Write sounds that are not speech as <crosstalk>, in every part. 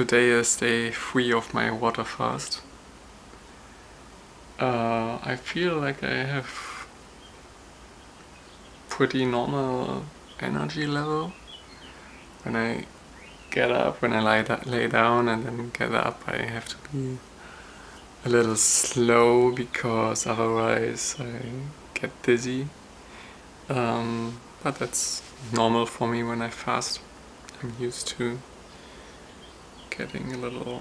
today is day three of my water fast. Uh, I feel like I have pretty normal energy level. When I get up, when I lie, lay down and then get up, I have to be a little slow because otherwise I get dizzy. Um, but that's normal for me when I fast. I'm used to getting a little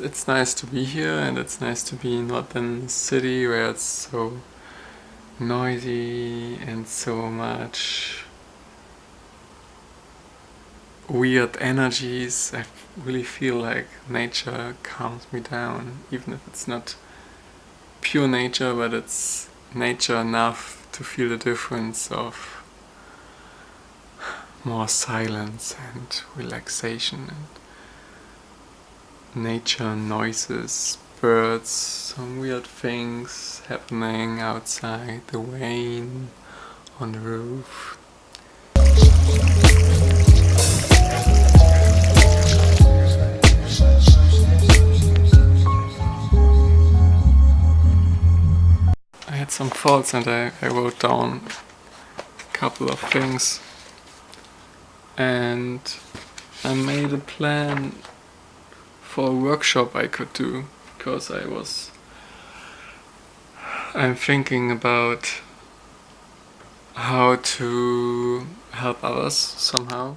it's nice to be here and it's nice to be not in a city where it's so noisy and so much weird energies. I really feel like nature calms me down, even if it's not pure nature, but it's nature enough to feel the difference of more silence and relaxation and nature noises, birds, some weird things happening outside, the rain on the roof. I had some thoughts and I, I wrote down a couple of things and I made a plan for a workshop I could do because I was I'm thinking about how to help others somehow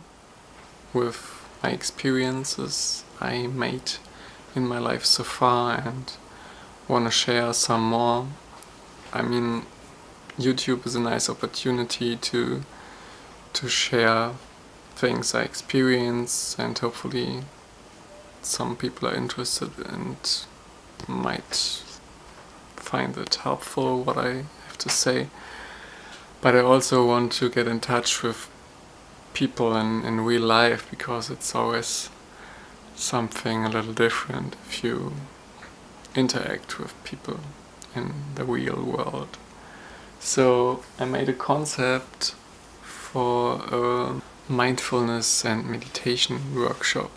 with my experiences I made in my life so far and want to share some more. I mean YouTube is a nice opportunity to to share things I experience and hopefully some people are interested and might find it helpful what I have to say. But I also want to get in touch with people in, in real life because it's always something a little different if you interact with people in the real world. So I made a concept for a mindfulness and meditation workshop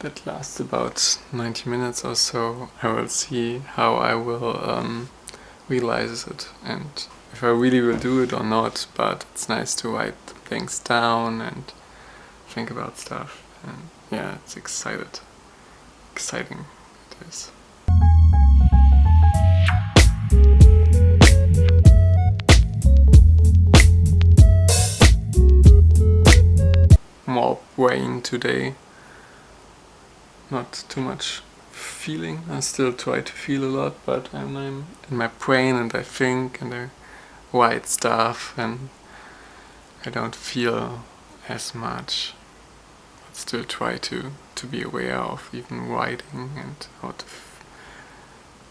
that lasts about 90 minutes or so. I will see how I will um, realize it and if I really will do it or not, but it's nice to write things down and think about stuff and yeah, it's excited. Exciting it is. More rain today not too much feeling. I still try to feel a lot, but I'm, I'm in my brain and I think and I write stuff and I don't feel as much. But still try to, to be aware of even writing and how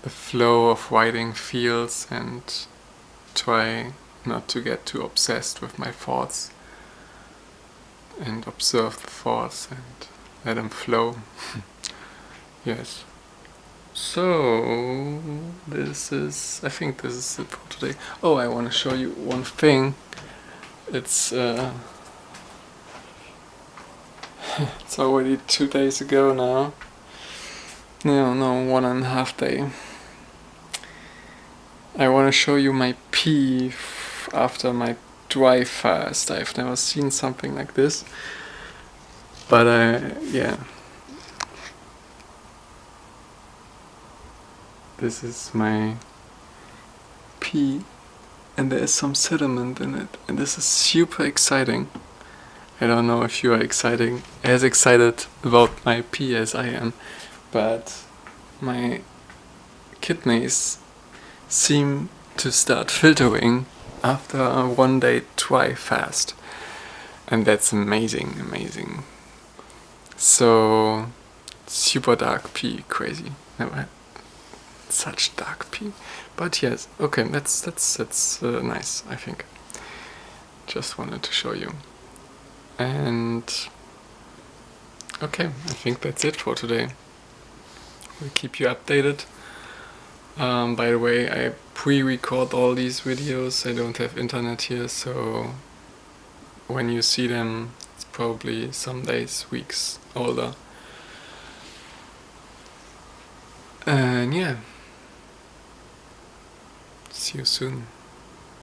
the flow of writing feels and try not to get too obsessed with my thoughts and observe the thoughts and let them flow. <laughs> yes. So, this is, I think this is it for today. Oh, I want to show you one thing. It's, uh, <laughs> it's already two days ago now. No, no, one and a half day. I want to show you my pee after my dry fast. I've never seen something like this. But uh, yeah. This is my pee and there is some sediment in it and this is super exciting. I don't know if you are exciting as excited about my pee as I am, but my kidneys seem to start filtering after one day dry fast. And that's amazing, amazing. So super dark pee, crazy. Never had such dark pee. but yes, okay, that's that's that's uh, nice. I think. Just wanted to show you, and okay, I think that's it for today. We'll keep you updated. Um, by the way, I pre-record all these videos. I don't have internet here, so when you see them, probably some days, weeks older. And yeah, see you soon.